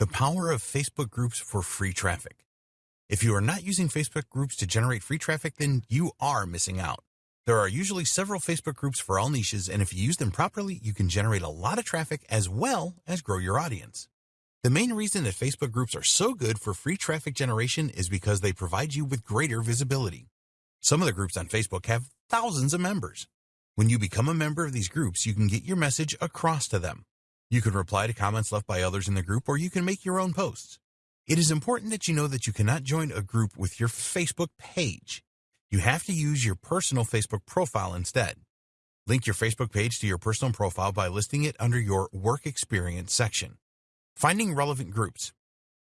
The power of Facebook groups for free traffic. If you are not using Facebook groups to generate free traffic, then you are missing out. There are usually several Facebook groups for all niches, and if you use them properly, you can generate a lot of traffic as well as grow your audience. The main reason that Facebook groups are so good for free traffic generation is because they provide you with greater visibility. Some of the groups on Facebook have thousands of members. When you become a member of these groups, you can get your message across to them. You can reply to comments left by others in the group, or you can make your own posts. It is important that you know that you cannot join a group with your Facebook page. You have to use your personal Facebook profile instead. Link your Facebook page to your personal profile by listing it under your Work Experience section. Finding relevant groups.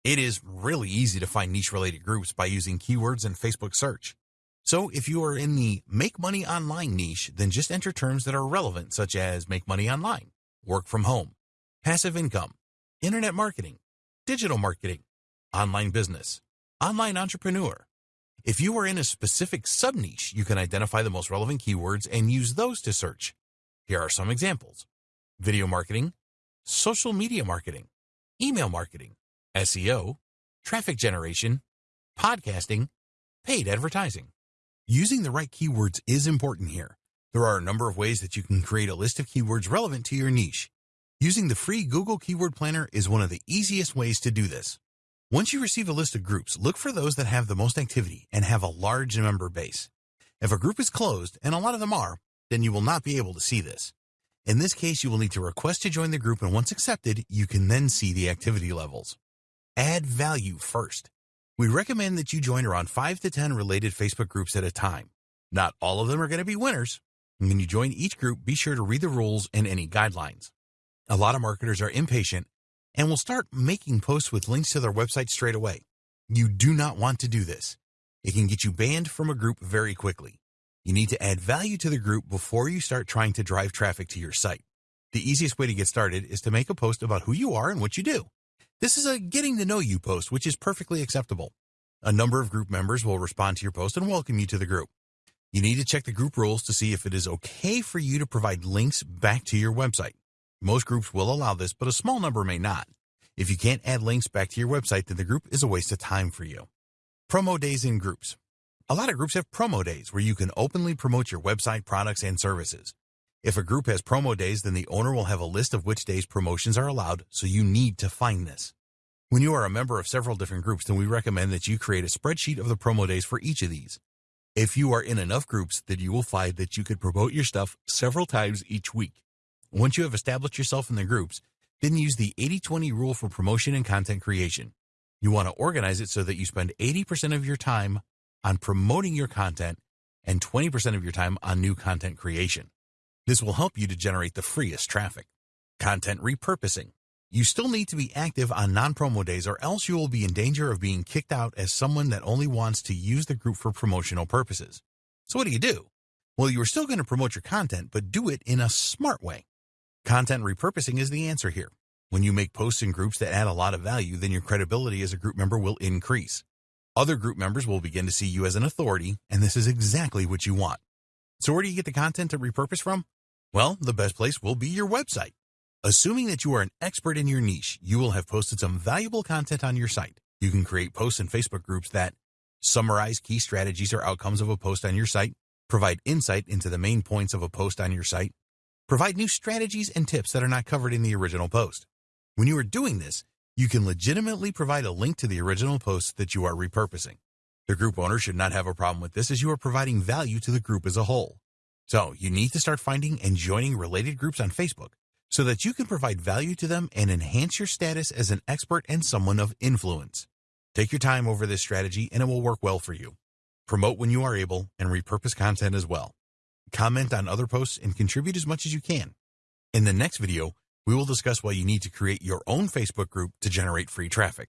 It is really easy to find niche-related groups by using keywords in Facebook search. So if you are in the make money online niche, then just enter terms that are relevant, such as make money online, work from home, passive income, internet marketing, digital marketing, online business, online entrepreneur. If you are in a specific sub-niche, you can identify the most relevant keywords and use those to search. Here are some examples. Video marketing, social media marketing, email marketing, SEO, traffic generation, podcasting, paid advertising. Using the right keywords is important here. There are a number of ways that you can create a list of keywords relevant to your niche. Using the free Google Keyword Planner is one of the easiest ways to do this. Once you receive a list of groups, look for those that have the most activity and have a large member base. If a group is closed, and a lot of them are, then you will not be able to see this. In this case, you will need to request to join the group and once accepted, you can then see the activity levels. Add value first. We recommend that you join around 5 to 10 related Facebook groups at a time. Not all of them are going to be winners. When you join each group, be sure to read the rules and any guidelines. A lot of marketers are impatient and will start making posts with links to their website straight away. You do not want to do this. It can get you banned from a group very quickly. You need to add value to the group before you start trying to drive traffic to your site. The easiest way to get started is to make a post about who you are and what you do. This is a getting to know you post, which is perfectly acceptable. A number of group members will respond to your post and welcome you to the group. You need to check the group rules to see if it is okay for you to provide links back to your website. Most groups will allow this, but a small number may not. If you can't add links back to your website, then the group is a waste of time for you. Promo days in groups. A lot of groups have promo days where you can openly promote your website products and services. If a group has promo days, then the owner will have a list of which days promotions are allowed, so you need to find this. When you are a member of several different groups, then we recommend that you create a spreadsheet of the promo days for each of these. If you are in enough groups, then you will find that you could promote your stuff several times each week. Once you have established yourself in the groups, then use the 80-20 rule for promotion and content creation. You want to organize it so that you spend 80% of your time on promoting your content and 20% of your time on new content creation. This will help you to generate the freest traffic. Content repurposing. You still need to be active on non-promo days or else you will be in danger of being kicked out as someone that only wants to use the group for promotional purposes. So what do you do? Well, you are still going to promote your content, but do it in a smart way. Content repurposing is the answer here. When you make posts in groups that add a lot of value, then your credibility as a group member will increase. Other group members will begin to see you as an authority, and this is exactly what you want. So where do you get the content to repurpose from? Well, the best place will be your website. Assuming that you are an expert in your niche, you will have posted some valuable content on your site. You can create posts in Facebook groups that summarize key strategies or outcomes of a post on your site, provide insight into the main points of a post on your site, provide new strategies and tips that are not covered in the original post. When you are doing this, you can legitimately provide a link to the original post that you are repurposing. The group owner should not have a problem with this as you are providing value to the group as a whole. So you need to start finding and joining related groups on Facebook so that you can provide value to them and enhance your status as an expert and someone of influence. Take your time over this strategy and it will work well for you. Promote when you are able and repurpose content as well. Comment on other posts and contribute as much as you can. In the next video, we will discuss why you need to create your own Facebook group to generate free traffic.